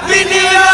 Happy New Year!